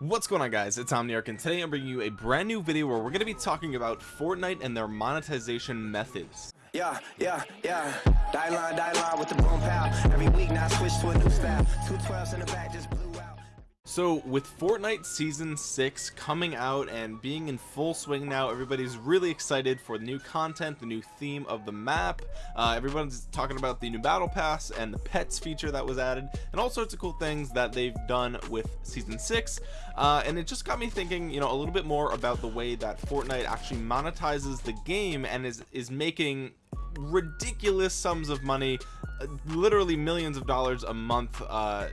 what's going on guys? It's omniarch and today i'm bringing you a brand new video where we're going to be talking about fortnite and their monetization methods. Yeah yeah yeah. Die line die line with the boom pow every week now switch to a new style. Two 12s in the back just so with Fortnite season 6 coming out and being in full swing now everybody's really excited for the new content the new theme of the map. Uh, everyone's talking about the new battle pass and the pets feature that was added and all sorts of cool things that they've done with season 6 uh, and it just got me thinking you know a little bit more about the way that Fortnite actually monetizes the game and is is making ridiculous sums of money literally millions of dollars a month uh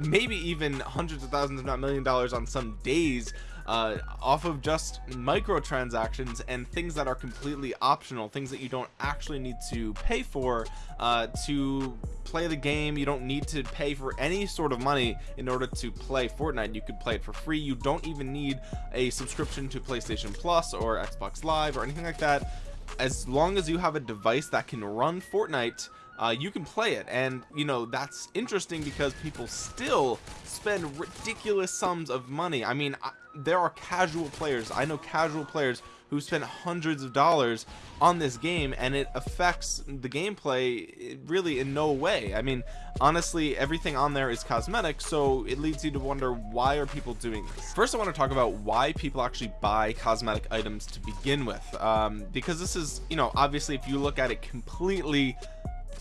maybe even hundreds of thousands if not million dollars on some days uh off of just microtransactions and things that are completely optional things that you don't actually need to pay for uh to play the game. You don't need to pay for any sort of money in order to play Fortnite. You could play it for free. You don't even need a subscription to PlayStation Plus or Xbox Live or anything like that. As long as you have a device that can run Fortnite uh, you can play it. And you know that's interesting because people still spend ridiculous sums of money. I mean I, there are casual players. I know casual players who spend hundreds of dollars on this game and it affects the gameplay really in no way. I mean honestly everything on there is cosmetic so it leads you to wonder why are people doing this? First I want to talk about why people actually buy cosmetic items to begin with. Um, because this is you know obviously if you look at it completely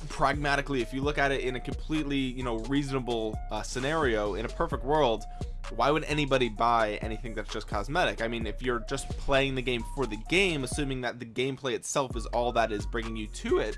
pragmatically if you look at it in a completely you know reasonable uh, scenario in a perfect world why would anybody buy anything that's just cosmetic? I mean if you're just playing the game for the game assuming that the gameplay itself is all that is bringing you to it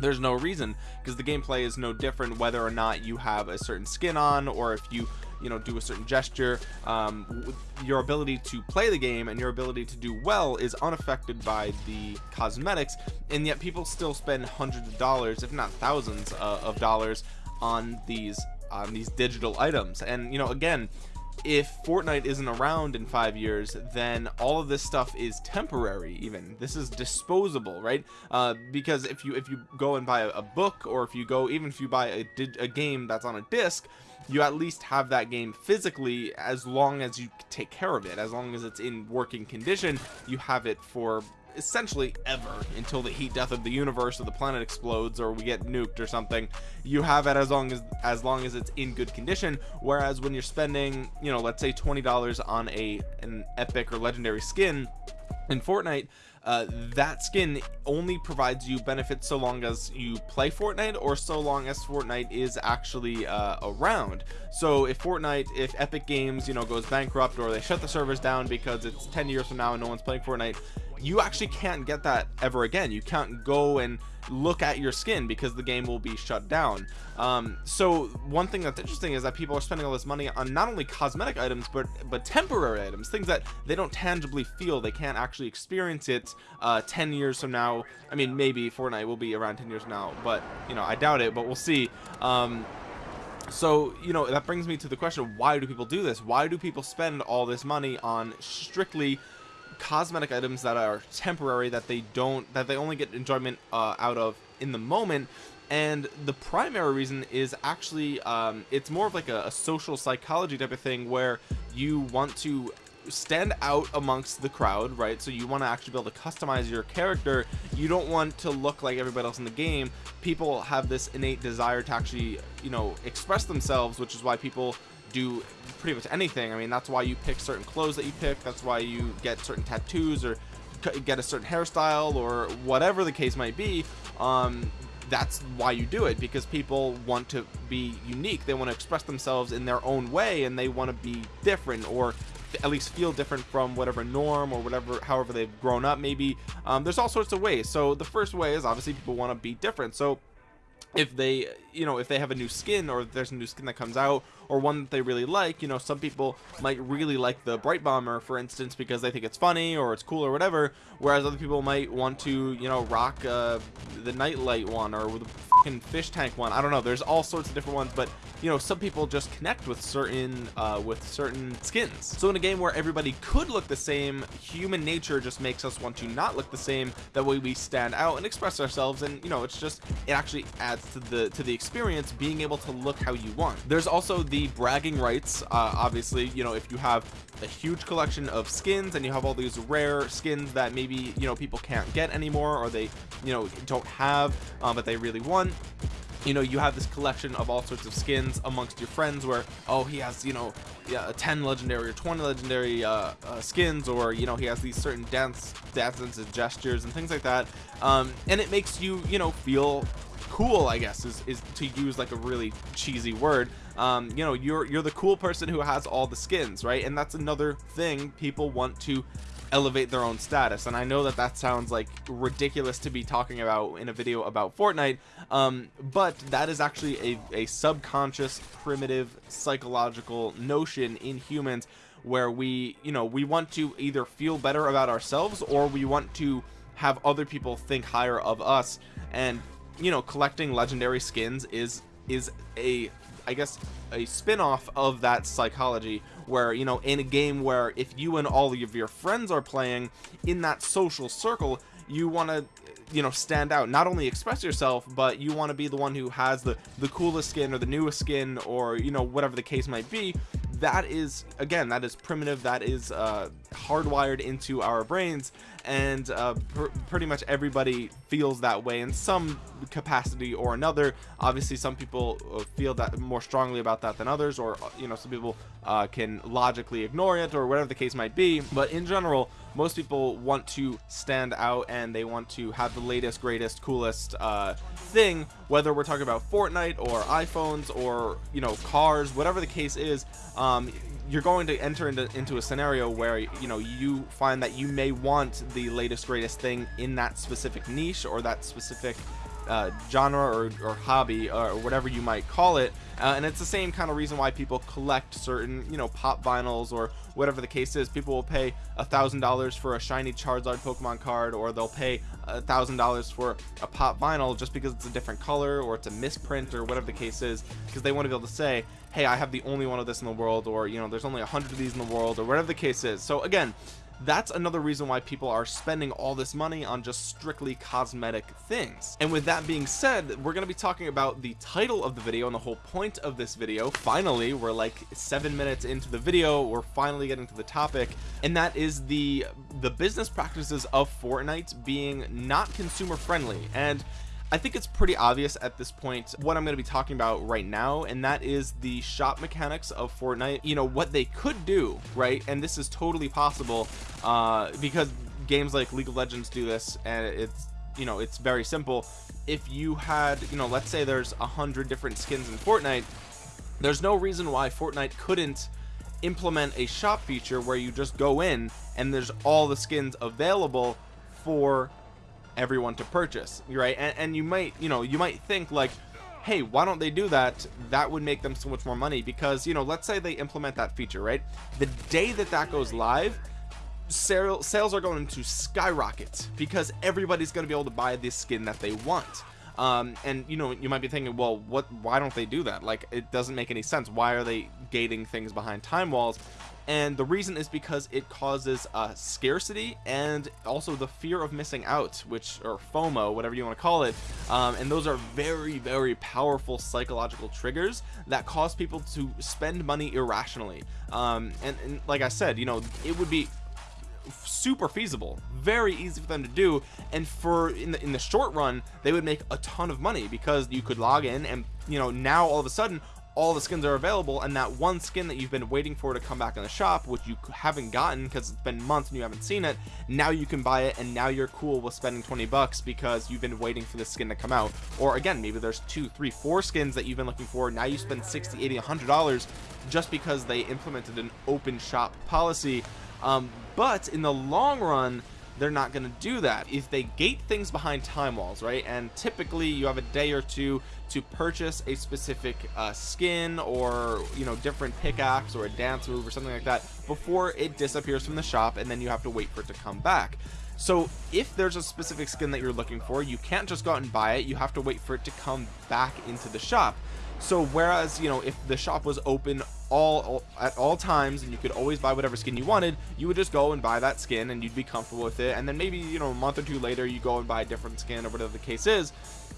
there's no reason because the gameplay is no different whether or not you have a certain skin on or if you you know do a certain gesture um, your ability to play the game and your ability to do well is unaffected by the cosmetics and yet people still spend hundreds of dollars if not thousands uh, of dollars on these on these digital items. And you know again if Fortnite isn't around in five years then all of this stuff is temporary even. This is disposable right? Uh, because if you if you go and buy a, book or if you go even if you buy a, a game that's on a disc you at least have that game physically as long as you take care of it. As long as it's in working condition you have it for essentially ever until the heat death of the universe or the planet explodes or we get nuked or something. You have it as long as as long as it's in good condition. Whereas when you're spending you know let's say $20 on a an epic or legendary skin in Fortnite uh, that skin only provides you benefits so long as you play Fortnite or so long as Fortnite is actually uh, around. So if Fortnite if Epic Games you know goes bankrupt or they shut the servers down because it's 10 years from now and no one's playing Fortnite you actually can't get that ever again. You can't go and look at your skin because the game will be shut down. Um, so one thing that's interesting is that people are spending all this money on not only cosmetic items but but temporary items things that they don't tangibly feel. They can't actually experience it uh, 10 years from now. I mean maybe Fortnite will be around 10 years now but you know I doubt it but we'll see. Um, so you know that brings me to the question why do people do this? Why do people spend all this money on strictly cosmetic items that are temporary that they don't that they only get enjoyment uh, out of in the moment. And the primary reason is actually um, it's more of like a, a social psychology type of thing where you want to stand out amongst the crowd right? So you want to actually be able to customize your character. You don't want to look like everybody else in the game. People have this innate desire to actually you know express themselves which is why people do pretty much anything. I mean that's why you pick certain clothes that you pick. That's why you get certain tattoos or get a certain hairstyle or whatever the case might be. Um, that's why you do it because people want to be unique. They want to express themselves in their own way and they want to be different or at least feel different from whatever norm or whatever however they've grown up maybe. Um, there's all sorts of ways. So the first way is obviously people want to be different. So if they you know if they have a new skin or there's a new skin that comes out or one that they really like you know some people might really like the Brite Bomber for instance because they think it's funny or it's cool or whatever whereas other people might want to you know rock uh, the nightlight one or the fucking fish tank one. I don't know. There's all sorts of different ones but you know some people just connect with certain uh, with certain skins. So in a game where everybody could look the same human nature just makes us want to not look the same. That way we stand out and express ourselves and you know it's just it actually adds to the to the experience being able to look how you want. There's also the bragging rights uh, obviously you know if you have a huge collection of skins and you have all these rare skins that maybe you know people can't get anymore or they you know don't have um, but they really want you know you have this collection of all sorts of skins amongst your friends where oh he has you know yeah 10 legendary or 20 legendary uh, uh, skins or you know he has these certain dance dances and gestures and things like that. Um, and it makes you you know feel cool I guess is, is to use like a really cheesy word. Um, you know you're you're the cool person who has all the skins right? And that's another thing people want to elevate their own status. And I know that that sounds like ridiculous to be talking about in a video about Fortnite um, but that is actually a, a subconscious primitive psychological notion in humans where we you know we want to either feel better about ourselves or we want to have other people think higher of us. And you know collecting legendary skins is is a I guess a spin-off of that psychology where you know in a game where if you and all of your friends are playing in that social circle you want to you know stand out. Not only express yourself but you want to be the one who has the the coolest skin or the newest skin or you know whatever the case might be that is again that is primitive that is uh, hardwired into our brains and uh, pr pretty much everybody feels that way in some capacity or another. Obviously some people uh, feel that more strongly about that than others or uh, you know some people uh, can logically ignore it or whatever the case might be. But in general most people want to stand out and they want to have the latest greatest coolest uh, thing whether we're talking about Fortnite or iPhones or you know cars whatever the case is um, you're going to enter into, into a scenario where you know you find that you may want the latest greatest thing in that specific niche or that specific uh, genre or, or, hobby or whatever you might call it uh, and it's the same kind of reason why people collect certain you know pop vinyls or whatever the case is. People will pay a thousand dollars for a shiny Charizard Pokemon card or they'll pay a thousand dollars for a pop vinyl just because it's a different color or it's a misprint or whatever the case is because they want to be able to say hey I have the only one of this in the world or you know there's only a hundred of these in the world or whatever the case is. So again that's another reason why people are spending all this money on just strictly cosmetic things. And with that being said we're going to be talking about the title of the video and the whole point of this video. Finally we're like seven minutes into the video we're finally getting to the topic and that is the the business practices of Fortnite being not consumer friendly and I think it's pretty obvious at this point what I'm going to be talking about right now and that is the shop mechanics of Fortnite. You know what they could do right? And this is totally possible uh, because games like League of Legends do this and it's you know it's very simple. If you had you know let's say there's a hundred different skins in Fortnite there's no reason why Fortnite couldn't implement a shop feature where you just go in and there's all the skins available for everyone to purchase right? And, and you might you know you might think like hey why don't they do that? That would make them so much more money because you know let's say they implement that feature right? The day that that goes live sales are going to skyrocket because everybody's going to be able to buy this skin that they want. Um, and you know you might be thinking well what why don't they do that? Like it doesn't make any sense. Why are they gating things behind time walls and the reason is because it causes uh, scarcity and also the fear of missing out which or FOMO whatever you want to call it. Um, and those are very very powerful psychological triggers that cause people to spend money irrationally. Um, and, and like I said you know it would be super feasible very easy for them to do. And for in the in the short run they would make a ton of money because you could log in and you know now all of a sudden all the skins are available and that one skin that you've been waiting for to come back in the shop which you haven't gotten because it's been months and you haven't seen it now you can buy it and now you're cool with spending 20 bucks because you've been waiting for the skin to come out. Or again maybe there's two three four skins that you've been looking for now you spend 60 80 100 dollars just because they implemented an open shop policy. Um, but in the long run they're not going to do that. If they gate things behind time walls right and typically you have a day or two to purchase a specific uh, skin or you know different pickaxe or a dance move or something like that before it disappears from the shop and then you have to wait for it to come back. So if there's a specific skin that you're looking for you can't just go out and buy it. You have to wait for it to come back into the shop. So whereas you know if the shop was open all, all, at all times and you could always buy whatever skin you wanted you would just go and buy that skin and you'd be comfortable with it. And then maybe you know a month or two later you go and buy a different skin or whatever the case is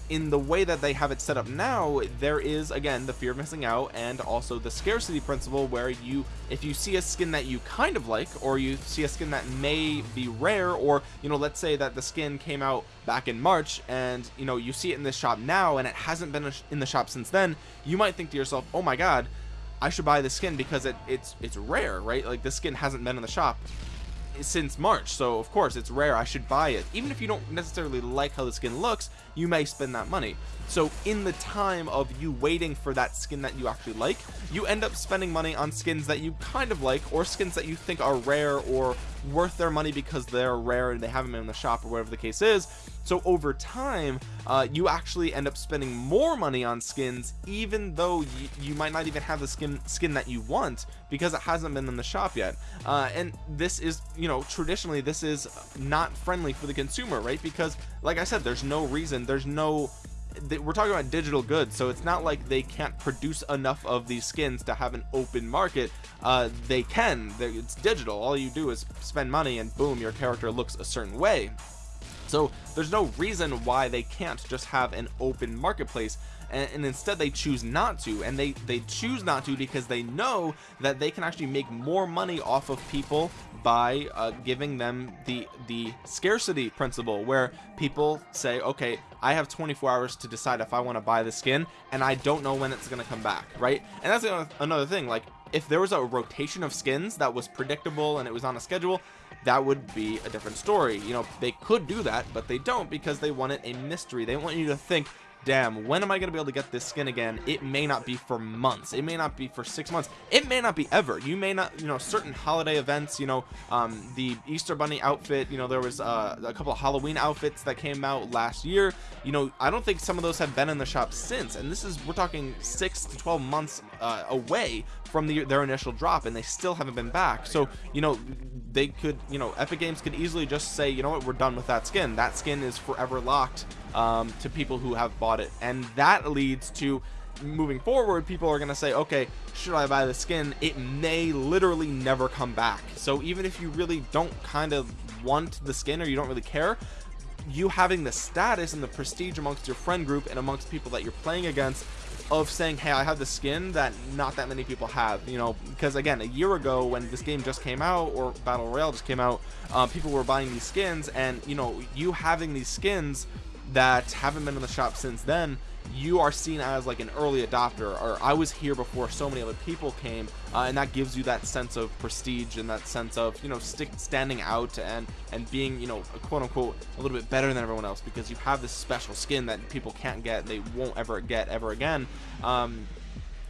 in the way that they have it set up now there is again the fear of missing out and also the scarcity principle where you if you see a skin that you kind of like or you see a skin that may be rare or you know let's say that the skin came out back in March and you know you see it in this shop now and it hasn't been in the shop since then you might think to yourself oh my god I should buy this skin because it, it's it's rare right? Like this skin hasn't been in the shop since March so of course it's rare I should buy it. Even if you don't necessarily like how the skin looks you may spend that money so in the time of you waiting for that skin that you actually like you end up spending money on skins that you kind of like or skins that you think are rare or worth their money because they're rare and they haven't been in the shop or whatever the case is. So over time uh, you actually end up spending more money on skins even though you, might not even have the skin skin that you want because it hasn't been in the shop yet. Uh, and this is you know traditionally this is not friendly for the consumer right? Because like I said there's no reason there's no we're talking about digital goods so it's not like they can't produce enough of these skins to have an open market. Uh, they can. It's digital. All you do is spend money and boom your character looks a certain way. So there's no reason why they can't just have an open marketplace and, and, instead they choose not to and they they choose not to because they know that they can actually make more money off of people by uh, giving them the the scarcity principle where people say okay I have 24 hours to decide if I want to buy the skin and I don't know when it's going to come back right? And that's another thing like if there was a rotation of skins that was predictable and it was on a schedule that would be a different story. You know they could do that but they don't because they want it a mystery. They want you to think damn when am I gonna be able to get this skin again? It may not be for months. It may not be for six months. It may not be ever. You may not you know certain holiday events you know um, the Easter bunny outfit you know there was uh, a couple of Halloween outfits that came out last year. You know I don't think some of those have been in the shop since. And this is we're talking six to 12 months uh, away from the, their initial drop and they still haven't been back. So you know they could you know Epic Games could easily just say you know what? We're done with that skin. That skin is forever locked um, to people who have bought it. And that leads to moving forward people are gonna say okay should I buy the skin? It may literally never come back. So even if you really don't kind of want the skin or you don't really care you having the status and the prestige amongst your friend group and amongst people that you're playing against of saying hey I have the skin that not that many people have you know because again a year ago when this game just came out or battle royale just came out uh, people were buying these skins and you know you having these skins that haven't been in the shop since then you are seen as like an early adopter or I was here before so many other people came uh, and that gives you that sense of prestige and that sense of you know stick standing out and and being you know quote unquote a little bit better than everyone else because you have this special skin that people can't get they won't ever get ever again. Um,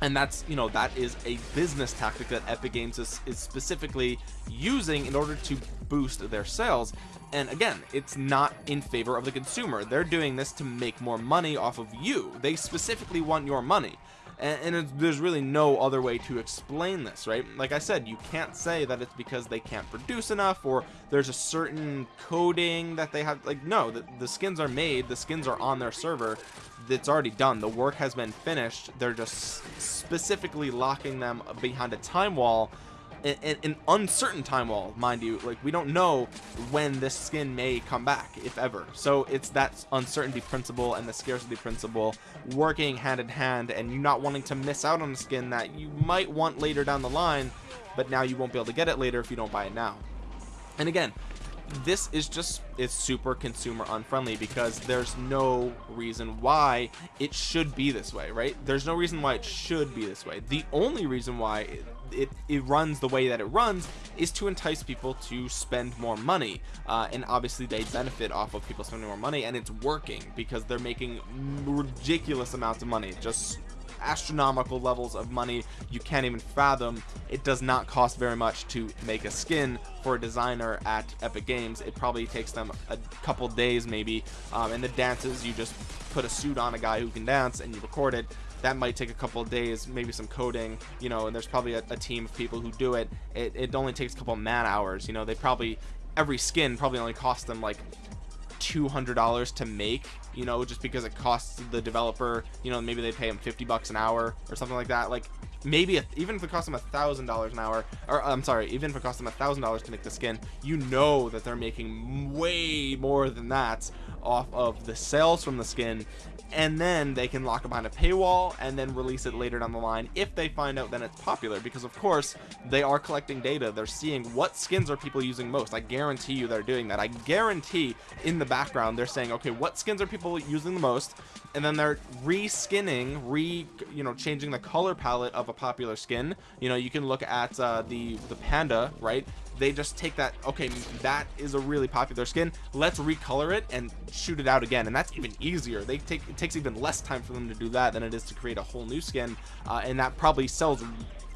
and that's you know that is a business tactic that Epic Games is, is specifically using in order to boost their sales. And again it's not in favor of the consumer. They're doing this to make more money off of you. They specifically want your money. And, and there's really no other way to explain this right? Like I said you can't say that it's because they can't produce enough or there's a certain coding that they have like no the, the skins are made the skins are on their server it's already done the work has been finished they're just specifically locking them behind a time wall an, uncertain time wall mind you like we don't know when this skin may come back if ever. So it's that uncertainty principle and the scarcity principle working hand in hand and you not wanting to miss out on a skin that you might want later down the line but now you won't be able to get it later if you don't buy it now. And again this is just it's super consumer unfriendly because there's no reason why it should be this way right? There's no reason why it should be this way. The only reason why it, it, runs the way that it runs is to entice people to spend more money. Uh, and obviously they benefit off of people spending more money and it's working because they're making ridiculous amounts of money. Just astronomical levels of money you can't even fathom. It does not cost very much to make a skin for a designer at epic games. It probably takes them a couple days maybe. Um, and the dances you just put a suit on a guy who can dance and you record it that might take a couple of days maybe some coding you know and there's probably a, a team of people who do it. it it only takes a couple man hours you know they probably every skin probably only costs them like $200 to make you know just because it costs the developer you know maybe they pay them 50 bucks an hour or something like that like maybe a, even if it costs them a thousand dollars an hour or I'm sorry even if it costs them a thousand dollars to make the skin you know that they're making way more than that off of the sales from the skin. And then they can lock it behind a paywall and then release it later down the line. If they find out then it's popular because of course they are collecting data. They're seeing what skins are people using most. I guarantee you they're doing that. I guarantee in the background they're saying okay what skins are people using the most and then they're reskinning re you know changing the color palette of a popular skin. You know you can look at uh, the the panda right? They just take that okay that is a really popular skin. Let's recolor it and shoot it out again. And that's even easier. They take it takes even less time for them to do that than it is to create a whole new skin uh, and that probably sells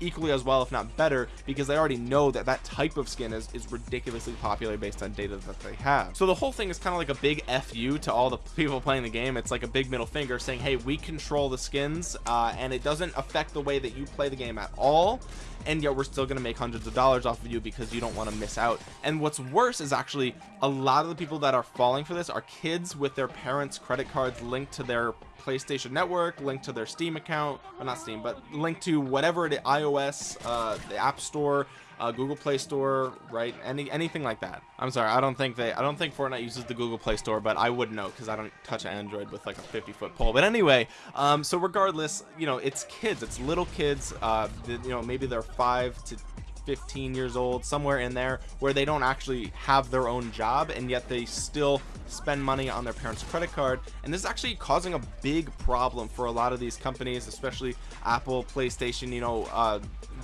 equally as well if not better because they already know that that type of skin is, is ridiculously popular based on data that they have. So the whole thing is kind of like a big fu to all the people playing the game. It's like a big middle finger saying hey we control the skins uh, and it doesn't affect the way that you play the game at all and yet we're still going to make hundreds of dollars off of you because you don't want to miss out. And what's worse is actually a lot of the people that are falling for this are kids with their parents credit cards linked to their PlayStation Network, link to their Steam account, well not Steam, but link to whatever the iOS, uh, the App Store, uh, Google Play Store, right? Any anything like that. I'm sorry, I don't think they, I don't think Fortnite uses the Google Play Store, but I would know because I don't touch Android with like a 50 foot pole. But anyway, um, so regardless, you know, it's kids, it's little kids. Uh, you know, maybe they're five to 15 years old somewhere in there where they don't actually have their own job and yet they still spend money on their parents credit card. And this is actually causing a big problem for a lot of these companies especially apple playstation you know uh,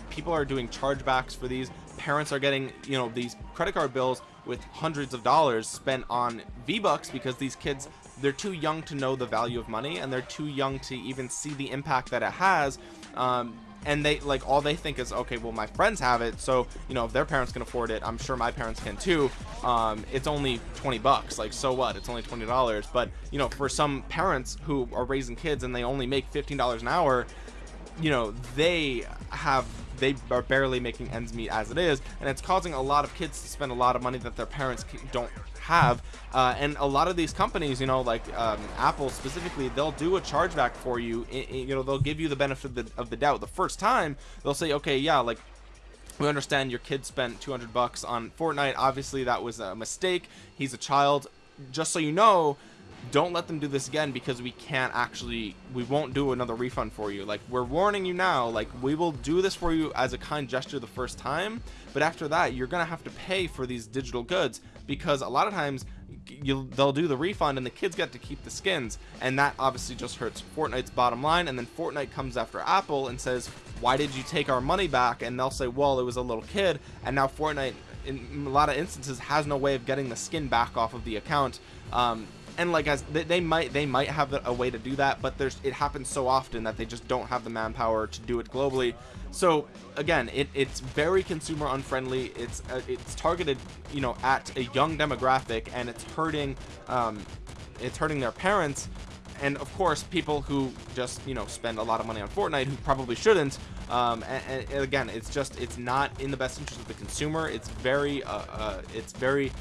people are doing chargebacks for these. Parents are getting you know these credit card bills with hundreds of dollars spent on v-bucks because these kids they're too young to know the value of money and they're too young to even see the impact that it has. Um, and they like all they think is okay well my friends have it so you know if their parents can afford it i'm sure my parents can too. Um, it's only 20 bucks like so what? It's only 20 dollars. But you know for some parents who are raising kids and they only make 15 dollars an hour you know they have they are barely making ends meet as it is and it's causing a lot of kids to spend a lot of money that their parents don't have. Uh, and a lot of these companies you know like um, Apple specifically they'll do a chargeback for you you know they'll give you the benefit of the, of the doubt. The first time they'll say okay yeah like we understand your kid spent 200 bucks on Fortnite. Obviously that was a mistake. He's a child. Just so you know don't let them do this again because we can't actually we won't do another refund for you. Like we're warning you now like we will do this for you as a kind gesture the first time but after that you're gonna have to pay for these digital goods because a lot of times you they'll do the refund and the kids get to keep the skins and that obviously just hurts Fortnite's bottom line and then Fortnite comes after Apple and says why did you take our money back? And they'll say well it was a little kid and now Fortnite in a lot of instances has no way of getting the skin back off of the account. Um, and like as they, they, might they might have a way to do that but there's it happens so often that they just don't have the manpower to do it globally. So again it, it's very consumer unfriendly. It's uh, it's targeted you know at a young demographic and it's hurting um, it's hurting their parents. And of course people who just you know spend a lot of money on Fortnite who probably shouldn't. Um, and, and, again it's just it's not in the best interest of the consumer. It's very uh, uh, it's very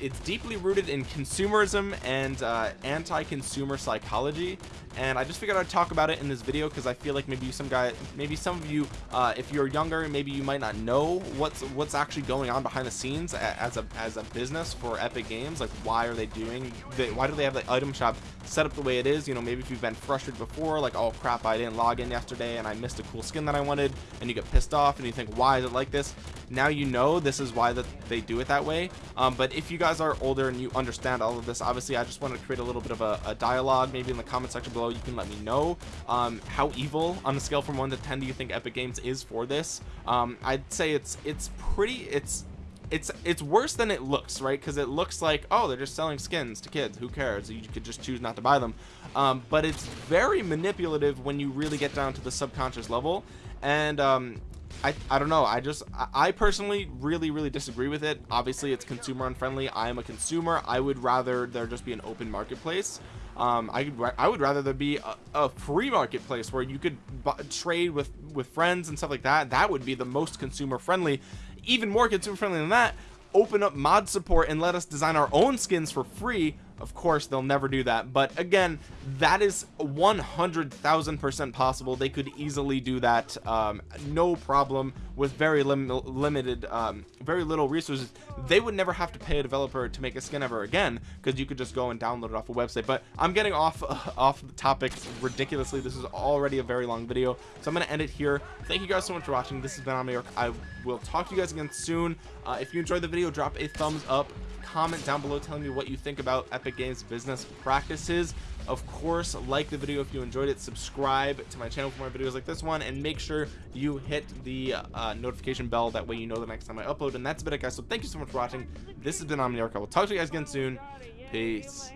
it's deeply rooted in consumerism and uh, anti-consumer psychology. And I just figured I'd talk about it in this video because I feel like maybe some guy maybe some of you uh, if you're younger maybe you might not know what's what's actually going on behind the scenes as a as a business for Epic Games. Like why are they doing the, why do they have the item shop set up the way it is? You know maybe if you've been frustrated before like oh crap I didn't log in yesterday and I missed a cool skin that I wanted and you get pissed off and you think why is it like this? Now you know this is why that they do it that way. Um, but if you guys are older and you understand all of this obviously I just want to create a little bit of a, a dialogue. Maybe in the comment section below you can let me know um, how evil on a scale from 1 to 10 do you think Epic Games is for this? Um, I'd say it's it's pretty it's it's it's worse than it looks right? Because it looks like oh they're just selling skins to kids. Who cares? You could just choose not to buy them. Um, but it's very manipulative when you really get down to the subconscious level. And um, I, I don't know. I just I personally really really disagree with it. Obviously it's consumer unfriendly. I am a consumer. I would rather there just be an open marketplace. Um, I, I would rather there be a, a free marketplace where you could trade with with friends and stuff like that. That would be the most consumer friendly even more consumer friendly than that. Open up mod support and let us design our own skins for free of course they'll never do that but again that is 100,000 percent possible. They could easily do that um, no problem with very lim limited um, very little resources. They would never have to pay a developer to make a skin ever again because you could just go and download it off a website but I'm getting off uh, off the topic ridiculously. This is already a very long video so I'm gonna end it here. Thank you guys so much for watching. This has been Omniarch I will talk to you guys again soon. Uh, if you enjoyed the video drop a thumbs up comment down below telling me what you think about Epic Games business practices. Of course, like the video if you enjoyed it, subscribe to my channel for more videos like this one, and make sure you hit the uh, notification bell. That way you know the next time I upload. And that's about it, guys. So thank you so much for watching. This has been Omniarch. I will talk to you guys again soon. Peace.